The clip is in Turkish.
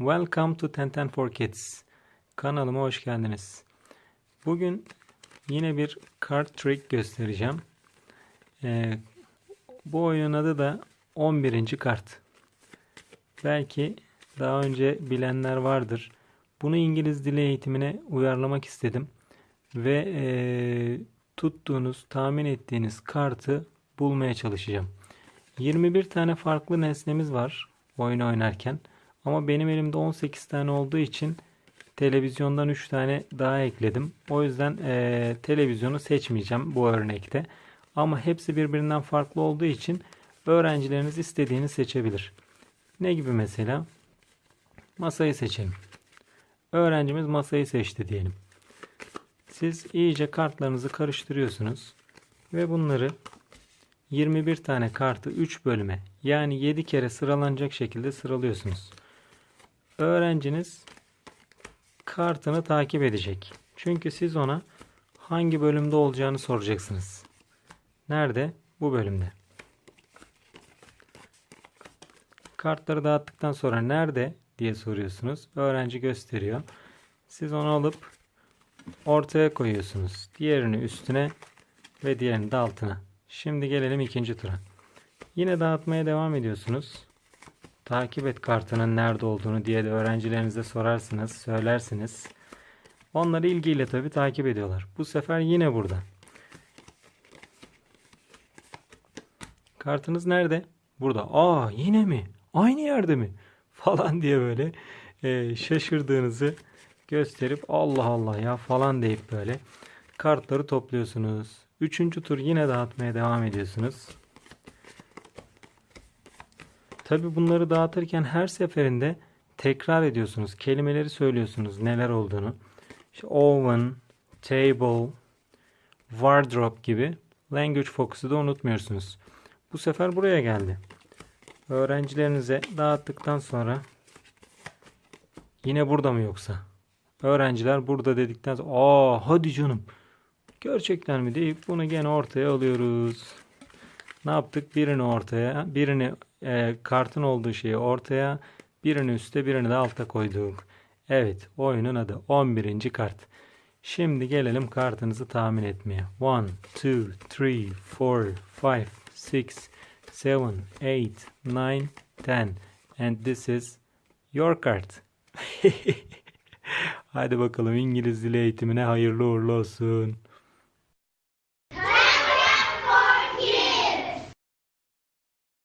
Welcome to Tenten for Kids. Kanalıma hoş geldiniz. Bugün yine bir card trick göstereceğim. Ee, bu oyunun adı da 11. kart. Belki daha önce bilenler vardır. Bunu İngiliz dili eğitimine uyarlamak istedim. Ve ee, tuttuğunuz, tahmin ettiğiniz kartı bulmaya çalışacağım. 21 tane farklı nesnemiz var oyun oynarken. Ama benim elimde 18 tane olduğu için televizyondan 3 tane daha ekledim. O yüzden e, televizyonu seçmeyeceğim bu örnekte. Ama hepsi birbirinden farklı olduğu için öğrencileriniz istediğini seçebilir. Ne gibi mesela? Masayı seçelim. Öğrencimiz masayı seçti diyelim. Siz iyice kartlarınızı karıştırıyorsunuz ve bunları 21 tane kartı 3 bölüme yani 7 kere sıralanacak şekilde sıralıyorsunuz. Öğrenciniz kartını takip edecek. Çünkü siz ona hangi bölümde olacağını soracaksınız. Nerede? Bu bölümde. Kartları dağıttıktan sonra nerede diye soruyorsunuz. Öğrenci gösteriyor. Siz onu alıp ortaya koyuyorsunuz. Diğerini üstüne ve diğerini de altına. Şimdi gelelim ikinci tura. Yine dağıtmaya devam ediyorsunuz. Takip et kartının nerede olduğunu diye de öğrencilerinize sorarsınız, söylersiniz. Onları ilgiyle tabi takip ediyorlar. Bu sefer yine burada. Kartınız nerede? Burada. Aa yine mi? Aynı yerde mi? Falan diye böyle e, şaşırdığınızı gösterip Allah Allah ya falan deyip böyle kartları topluyorsunuz. Üçüncü tur yine dağıtmaya devam ediyorsunuz. Tabi bunları dağıtırken her seferinde tekrar ediyorsunuz. Kelimeleri söylüyorsunuz neler olduğunu. İşte oven, table, wardrobe gibi language focus'u da unutmuyorsunuz. Bu sefer buraya geldi. Öğrencilerinize dağıttıktan sonra yine burada mı yoksa? Öğrenciler burada dedikten sonra aa hadi canım gerçekten mi deyip bunu gene ortaya alıyoruz. Ne yaptık? Birini ortaya, birini e, kartın olduğu şeyi ortaya, birini üste, birini de alta koyduk. Evet, oyunun adı 11. kart. Şimdi gelelim kartınızı tahmin etmeye. 1, 2, 3, 4, 5, 6, 7, 8, 9, 10. And this is your card. Hadi bakalım İngiliz dili eğitimine hayırlı uğurlu olsun.